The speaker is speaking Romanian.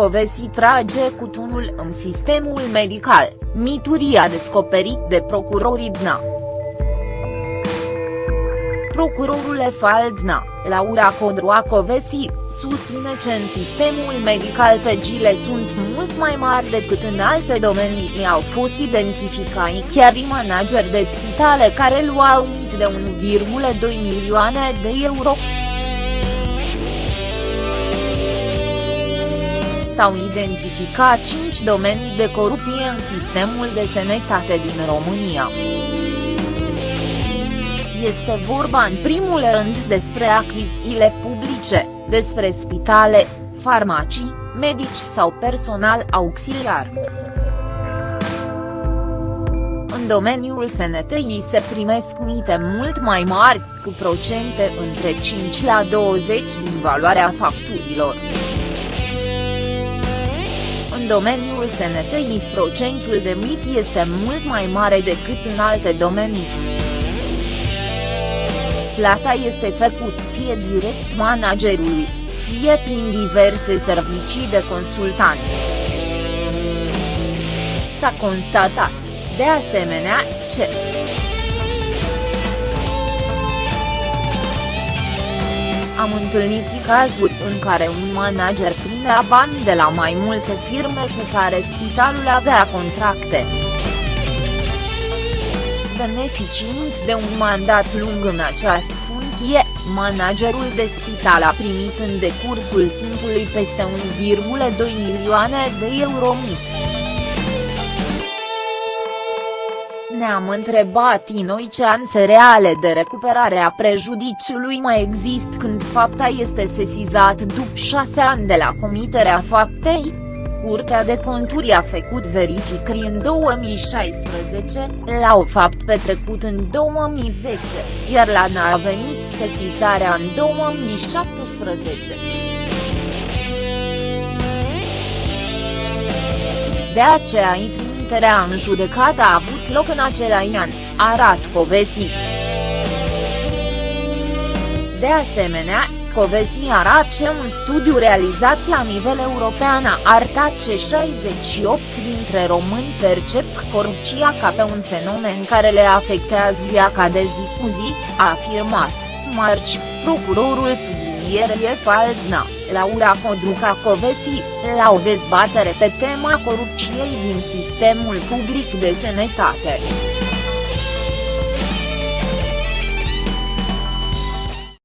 Covesi trage cutunul în sistemul medical, mituri a descoperit de procurorii DNA. Procurorul Faldna, Laura Codroacovesi, susține că în sistemul medical pegile sunt mult mai mari decât în alte domenii au fost identificai chiar manageri de spitale care luau de 1,2 milioane de euro. S-au identificat 5 domenii de corupție în sistemul de sănătate din România. Este vorba în primul rând despre achizițiile publice, despre spitale, farmacii, medici sau personal auxiliar. În domeniul sănătății se primesc mite mult mai mari, cu procente între 5 la 20 din valoarea facturilor. În domeniul sănătății procentul de mit este mult mai mare decât în alte domenii plata este făcut fie direct managerului, fie prin diverse servicii de consultant. S-a constatat, de asemenea, ce Am întâlnit cazuri în care un manager primea bani de la mai multe firme cu care spitalul avea contracte beneficiind de un mandat lung în această funcție, managerul de spital a primit în decursul timpului peste 1,2 milioane de euro mici. Ne-am întrebat noi ce anse reale de recuperare a prejudiciului mai există când fapta este sesizat după șase ani de la comiterea faptei, Curtea de Conturi a făcut verificări în 2016, la o fapt petrecut în 2010, iar la NA a venit sesizarea în 2017. De aceea trimiterea în judecată a avut loc în același an, arată Covesi. De asemenea, Covesi arată un studiu realizat la nivel european a arătat că 68 dintre români percep corupția ca pe un fenomen care le afectează viața de zi cu zi, a afirmat, marci, procurorul sublinierei Faldna, Laura Codruca Covesi, la o dezbatere pe tema corupției din sistemul public de sănătate.